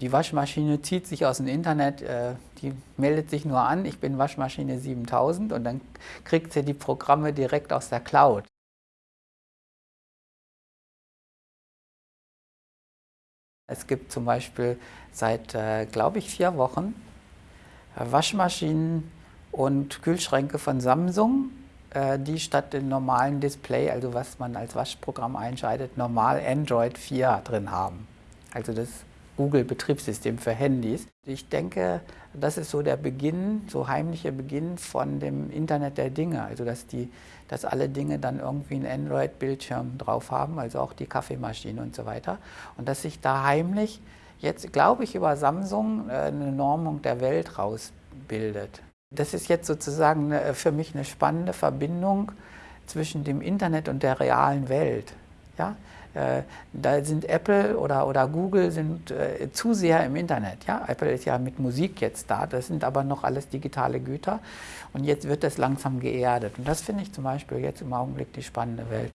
Die Waschmaschine zieht sich aus dem Internet, äh, die meldet sich nur an, ich bin Waschmaschine 7000 und dann kriegt sie die Programme direkt aus der Cloud. Es gibt zum Beispiel seit, äh, glaube ich, vier Wochen äh, Waschmaschinen und Kühlschränke von Samsung, die statt dem normalen Display, also was man als Waschprogramm einschaltet, normal Android 4 drin haben. Also das Google-Betriebssystem für Handys. Ich denke, das ist so der Beginn, so heimlicher Beginn von dem Internet der Dinge. Also dass, die, dass alle Dinge dann irgendwie einen Android-Bildschirm drauf haben, also auch die Kaffeemaschine und so weiter. Und dass sich da heimlich jetzt, glaube ich, über Samsung äh, eine Normung der Welt rausbildet. Das ist jetzt sozusagen für mich eine spannende Verbindung zwischen dem Internet und der realen Welt. Ja? Äh, da sind Apple oder, oder Google sind äh, zu sehr im Internet. Ja? Apple ist ja mit Musik jetzt da, das sind aber noch alles digitale Güter und jetzt wird das langsam geerdet. Und das finde ich zum Beispiel jetzt im Augenblick die spannende Welt.